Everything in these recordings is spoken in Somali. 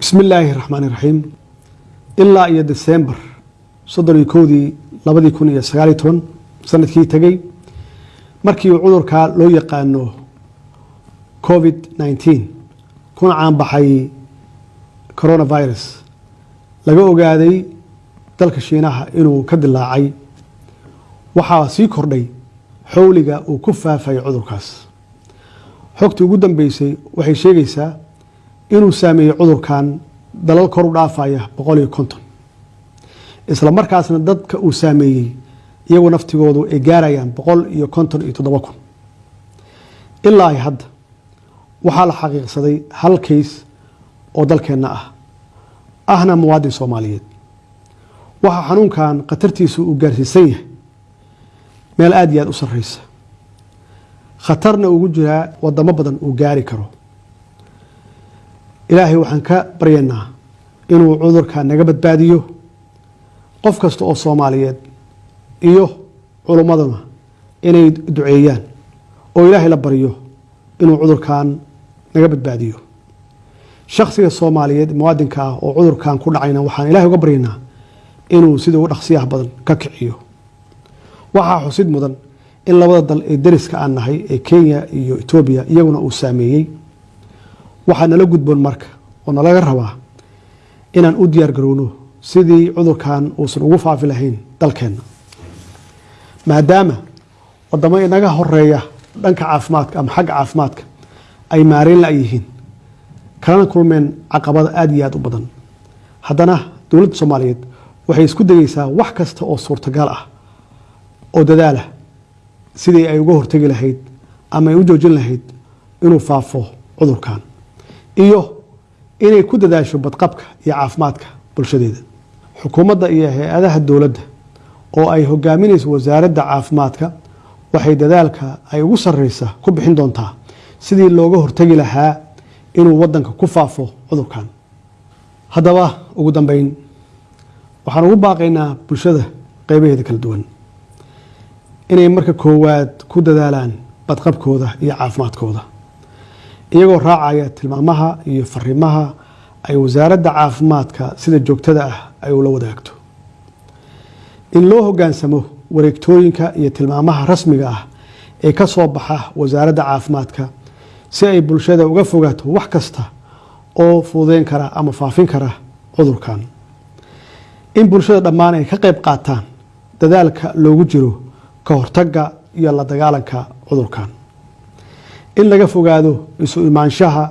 bismi illaahi raxmaan iraxiim ilaa iyo desembar soddon iyo kowdii labadii kun iyo sagaaliyo toban sannadkii tegey markii cudurkaa loo yaqaano covid nneteen kuna caanbaxay coronavirus laga ogaaday dalka shiinaha inuu ka dilaacay. Waxaa sii kordhay xowliga uu ku faafay cudurkaas. Xogtii ugu dambeysay waxay sheegaysaa inuu saameeyey cudurkan dalal kor u dhaafaya boqol iyo konton. Isla markaasna dadka uu saameeyey iyagoo naftigoodu ay gaarayaan boqol iyo konton iyo toddoba kun. Ilaa ay hadda waxaa la xaqiiqsaday hal kays oo dalkeenna ah. Ahna muwaadin soomaaliyeed. Waxaa xanuunkan khatartiisu uu gaarsiisan yahay. Meel aada iyo aada u sarreysa khatarna ugu jiraa wadamo badan uu gaari karo ilaahay waxaan ka baryaynaa inuu cudurka naga badbaadiyo qof kasta oo soomaaliyeed iyo culummaduna inay duceeyaan oo ilaahay la baryo inuu cudurkan naga badbaadiyo. Shakhsiga soomaaliyeed muwaadinka ah oo cudurkan ku dhacayna waxaan ilahay uga baryaynaa inuu sida ugu dhaqsiyaha badan ka kiciyo. Waxaa xusid mudan in labada dal ee dariska aan nahay ee kenya iyo etoobiya iyaguna uu saameeyey waxaa nala gudboon marka oo nalaga rabaa inaan u diyaar garowno sidii cudurkan uusan ugu faafi lahayn dalkeenna. Maadaama wadamo inaga horreeya dhanka caafimaadka ama xagga caafimaadka ay maareen la yihiin kalana kulmeen caqabada aada iyo aada u badan. Haddana dowladda soomaaliyeed waxay isku dayeysaa wax kasta oo suurtagal ah oo dadaalah sidii ay uga hortegi lahayd ama ay u joojin lahayd inuu faafo cudurkan iyo inay ku dadaasho badqabka iyo caafimaadka bulshadeeda. Xukuumadda iyo hay'adaha dowladda oo ay hogaaminayso wasaaradda caafimaadka waxay dadaalka ay ugu sarreysa ku bixin doontaa sidii looga hortegi lahaa inuu wadanka ku faafo cudurkan. Haddaba ugu dambeyn waxaan ugu baaqaynaa bulshada qeybaheeda kala duwan. Inay marka koowaad ku dadaalaan badqabkooda iyo caafimaadkooda iyagoo raacaya tilmaamaha iyo fariimaha ay wasaaradda caafimaadka sida joogtada ah ay ula wadaagto. In loo hogaansamo wareegtooyinka iyo tilmaamaha rasmiga ah ee ka soo baxa wasaaradda caafimaadka si ay bulshada uga fogaato wax kasta oo fududeyn kara ama faafin kara cudurkan. In bulshada dhammaan ay ka qayb qaataan dadaalka loogu jiro ka hortagga iyo la dagaalanka cudurkan in laga fogaado isu imaanshaha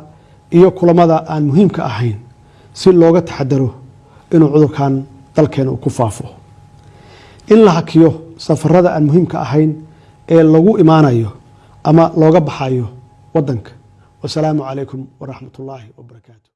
iyo kulamada aan muhiimka ahayn si looga taxadaro inuu cudurkan dalkeena uu ku faafo. In la hakiyo safarada aan muhiimka ahayn ee lagu imaanayo ama looga baxayo wadanka wasalaamu calaykum waraxmat ullaahi wabarakaatu